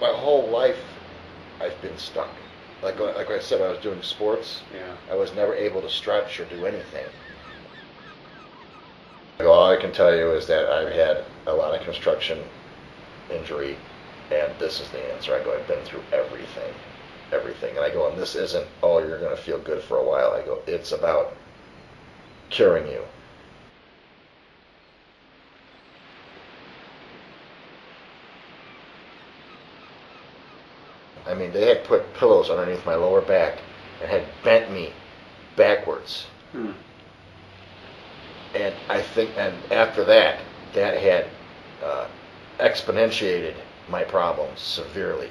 my whole life, I've been stuck. Like like I said, I was doing sports. Yeah. I was never able to stretch or do anything. All I can tell you is that I've had a lot of construction injury, and this is the answer. I go, I've been through everything, everything, and I go, and this isn't, oh, you're going to feel good for a while. I go, it's about curing you. Mean, they had put pillows underneath my lower back and had bent me backwards. Hmm. And I think, and after that, that had uh, exponentiated my problems severely.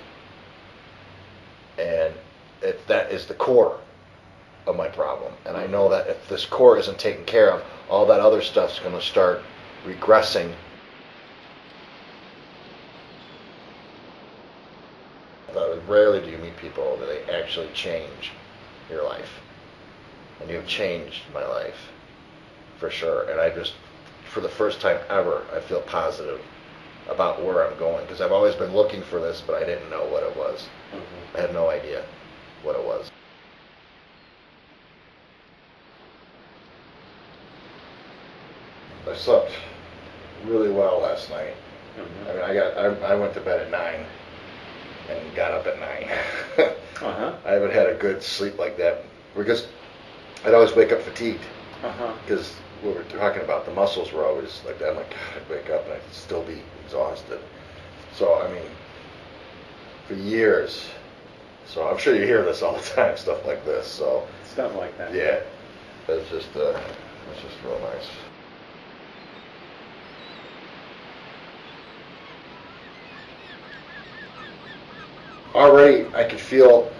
And it, that is the core of my problem. And I know that if this core isn't taken care of, all that other stuff's going to start regressing. But rarely do you meet people that they actually change your life. And you've changed my life for sure. And I just, for the first time ever, I feel positive about where I'm going because I've always been looking for this, but I didn't know what it was. Mm-hmm. I had no idea what it was. I slept really well last night. Mm-hmm. I mean, I got I, I went to bed at nine and got up at nine. Uh-huh. I haven't had a good sleep like that because I'd always wake up fatigued Uh-huh. because we were talking about the muscles were always like that. I'm like, God, I'd wake up and I'd still be exhausted. So I mean, for years. So I'm sure you hear this all the time, stuff like this. So Stuff like that. yeah, it's just uh, it's just real nice. Already, I could feel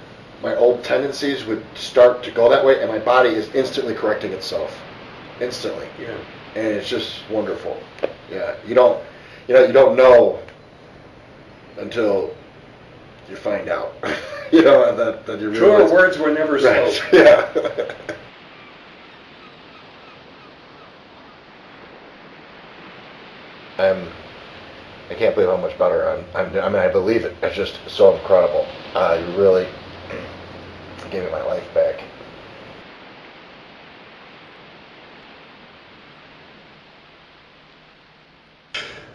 my old tendencies would start to go that way, and my body is instantly correcting itself, instantly, Yeah. and it's just wonderful. Yeah, you don't, you know, you don't know until you find out. you know that that you Truer realize. words were never Right. spoken. Yeah. I'm. I can't believe how much better I'm. I'm I mean, I believe it. It's just so incredible. Uh, you really gave me my life back.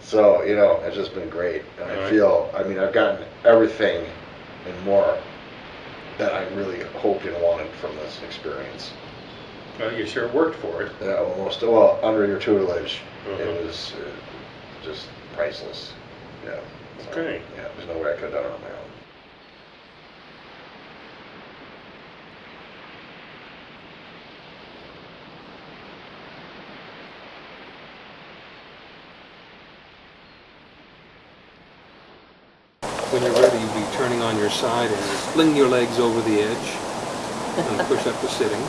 So you know, it's just been great, and I Alright. feel. I mean, I've gotten everything and more that I really hoped and wanted from this experience. Well, you sure worked for it. Yeah, almost. Well, under your tutelage, Mhm. it was uh, just priceless. Yeah. So, Okay. Yeah, there's no way I could have done it on my own. When you're ready, you'll be turning on your side and fling your legs over the edge and push up to sitting.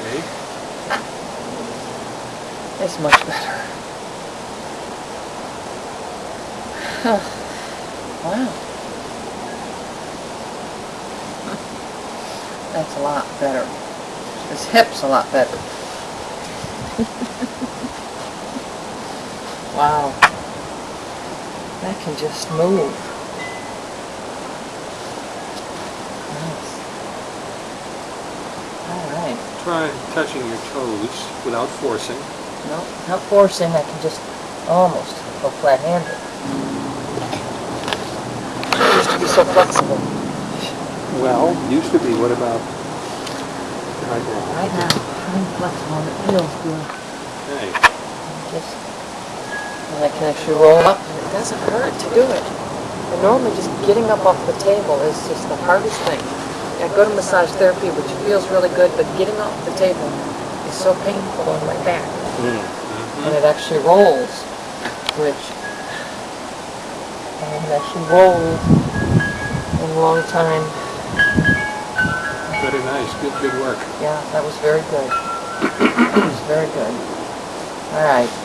Okay. Much better. wow. That's a lot better. His hip's a lot better. wow. That can just move. Nice. All right. Try touching your toes without forcing. No, not forcing, I can just almost go flat-handed. I used to be so flexible. Well, used to be. What about right now? Right now, I'm flexible and it feels good. Hey, Just, and I can actually roll up and it doesn't hurt to do it. And normally just getting up off the table is just the hardest thing. I go to massage therapy, which feels really good, but getting off the table is so painful on my back. And it actually rolls, which haven't actually rolled in a long time. very nice. Good, good work. Yeah, that was very good. That was very good. All right.